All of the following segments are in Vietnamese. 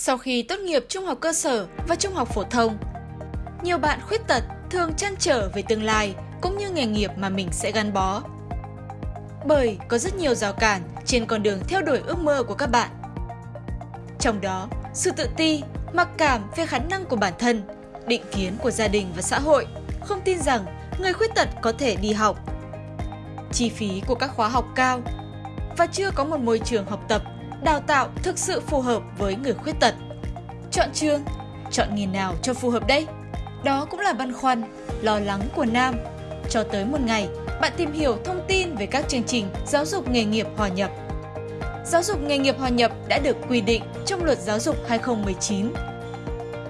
Sau khi tốt nghiệp trung học cơ sở và trung học phổ thông, nhiều bạn khuyết tật thường chăn trở về tương lai cũng như nghề nghiệp mà mình sẽ gắn bó. Bởi có rất nhiều rào cản trên con đường theo đuổi ước mơ của các bạn. Trong đó, sự tự ti, mặc cảm về khả năng của bản thân, định kiến của gia đình và xã hội, không tin rằng người khuyết tật có thể đi học. Chi phí của các khóa học cao và chưa có một môi trường học tập, đào tạo thực sự phù hợp với người khuyết tật. Chọn trường, chọn nghề nào cho phù hợp đây? Đó cũng là băn khoăn, lo lắng của Nam. Cho tới một ngày, bạn tìm hiểu thông tin về các chương trình giáo dục nghề nghiệp hòa nhập. Giáo dục nghề nghiệp hòa nhập đã được quy định trong Luật Giáo dục 2019.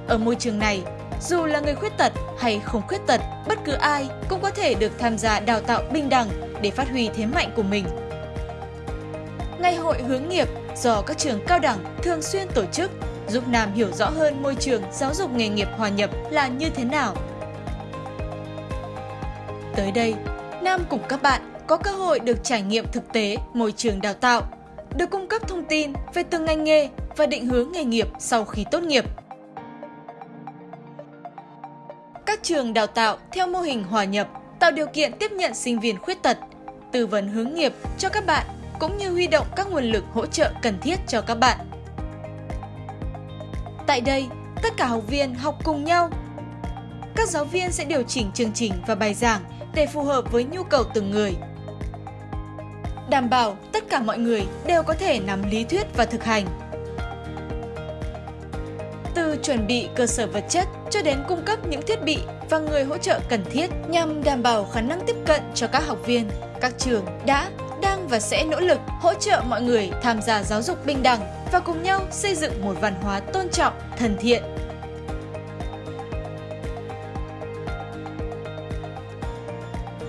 Ở môi trường này, dù là người khuyết tật hay không khuyết tật, bất cứ ai cũng có thể được tham gia đào tạo bình đẳng để phát huy thế mạnh của mình. Ngày hội hướng nghiệp do các trường cao đẳng thường xuyên tổ chức giúp Nam hiểu rõ hơn môi trường giáo dục nghề nghiệp hòa nhập là như thế nào. Tới đây, Nam cùng các bạn có cơ hội được trải nghiệm thực tế môi trường đào tạo, được cung cấp thông tin về từng ngành nghề và định hướng nghề nghiệp sau khi tốt nghiệp. Các trường đào tạo theo mô hình hòa nhập tạo điều kiện tiếp nhận sinh viên khuyết tật, tư vấn hướng nghiệp cho các bạn cũng như huy động các nguồn lực hỗ trợ cần thiết cho các bạn. Tại đây, tất cả học viên học cùng nhau. Các giáo viên sẽ điều chỉnh chương trình và bài giảng để phù hợp với nhu cầu từng người. Đảm bảo tất cả mọi người đều có thể nắm lý thuyết và thực hành. Từ chuẩn bị cơ sở vật chất cho đến cung cấp những thiết bị và người hỗ trợ cần thiết nhằm đảm bảo khả năng tiếp cận cho các học viên, các trường đã, đang và sẽ nỗ lực hỗ trợ mọi người tham gia giáo dục bình đẳng và cùng nhau xây dựng một văn hóa tôn trọng, thân thiện.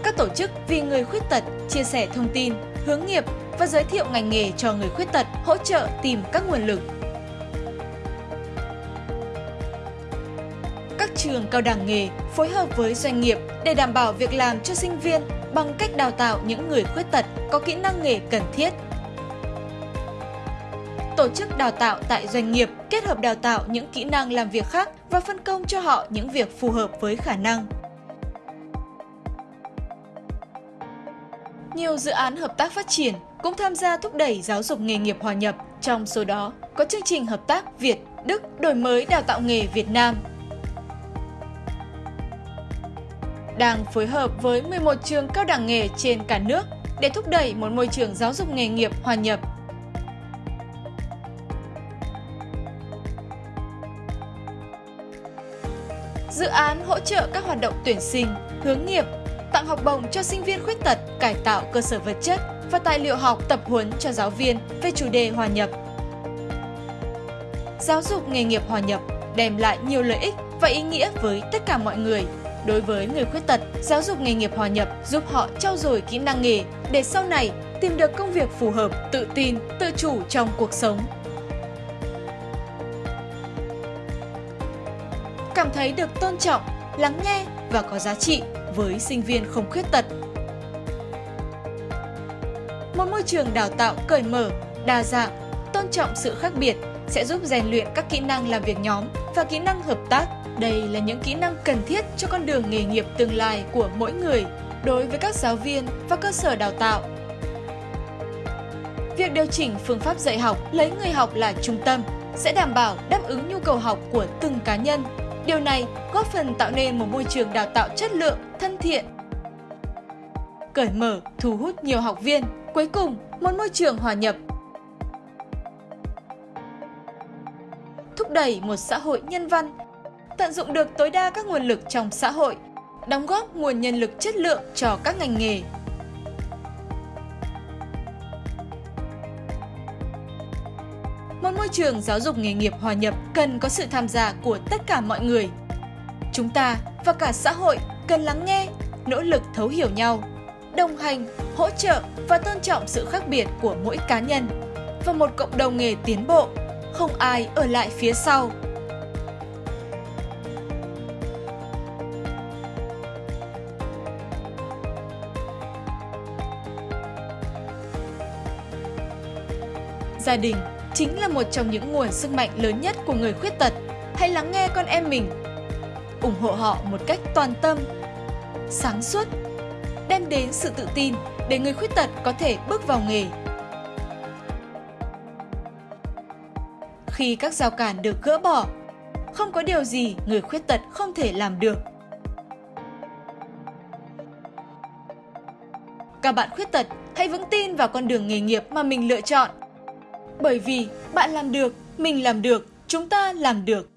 Các tổ chức vì người khuyết tật chia sẻ thông tin, hướng nghiệp và giới thiệu ngành nghề cho người khuyết tật, hỗ trợ tìm các nguồn lực. Các trường cao đẳng nghề phối hợp với doanh nghiệp để đảm bảo việc làm cho sinh viên bằng cách đào tạo những người khuyết tật có kỹ năng nghề cần thiết tổ chức đào tạo tại doanh nghiệp kết hợp đào tạo những kỹ năng làm việc khác và phân công cho họ những việc phù hợp với khả năng. Nhiều dự án hợp tác phát triển cũng tham gia thúc đẩy giáo dục nghề nghiệp hòa nhập, trong số đó có chương trình hợp tác Việt, Đức đổi mới đào tạo nghề Việt Nam. Đang phối hợp với 11 trường cao đẳng nghề trên cả nước để thúc đẩy một môi trường giáo dục nghề nghiệp hòa nhập dự án hỗ trợ các hoạt động tuyển sinh, hướng nghiệp, tặng học bổng cho sinh viên khuyết tật, cải tạo cơ sở vật chất và tài liệu học tập huấn cho giáo viên về chủ đề hòa nhập. Giáo dục nghề nghiệp hòa nhập đem lại nhiều lợi ích và ý nghĩa với tất cả mọi người. Đối với người khuyết tật, giáo dục nghề nghiệp hòa nhập giúp họ trau dồi kỹ năng nghề để sau này tìm được công việc phù hợp, tự tin, tự chủ trong cuộc sống. cảm thấy được tôn trọng, lắng nghe và có giá trị với sinh viên không khuyết tật. Một môi trường đào tạo cởi mở, đa dạng, tôn trọng sự khác biệt sẽ giúp rèn luyện các kỹ năng làm việc nhóm và kỹ năng hợp tác. Đây là những kỹ năng cần thiết cho con đường nghề nghiệp tương lai của mỗi người đối với các giáo viên và cơ sở đào tạo. Việc điều chỉnh phương pháp dạy học lấy người học là trung tâm sẽ đảm bảo đáp ứng nhu cầu học của từng cá nhân Điều này góp phần tạo nên một môi trường đào tạo chất lượng, thân thiện, cởi mở, thu hút nhiều học viên. Cuối cùng, một môi trường hòa nhập. Thúc đẩy một xã hội nhân văn, tận dụng được tối đa các nguồn lực trong xã hội, đóng góp nguồn nhân lực chất lượng cho các ngành nghề một môi trường giáo dục nghề nghiệp hòa nhập cần có sự tham gia của tất cả mọi người. Chúng ta và cả xã hội cần lắng nghe, nỗ lực thấu hiểu nhau, đồng hành, hỗ trợ và tôn trọng sự khác biệt của mỗi cá nhân và một cộng đồng nghề tiến bộ, không ai ở lại phía sau. Gia đình chính là một trong những nguồn sức mạnh lớn nhất của người khuyết tật. Hãy lắng nghe con em mình. ủng hộ họ một cách toàn tâm, sáng suốt, đem đến sự tự tin để người khuyết tật có thể bước vào nghề. Khi các rào cản được gỡ bỏ, không có điều gì người khuyết tật không thể làm được. Các bạn khuyết tật hãy vững tin vào con đường nghề nghiệp mà mình lựa chọn. Bởi vì bạn làm được, mình làm được, chúng ta làm được.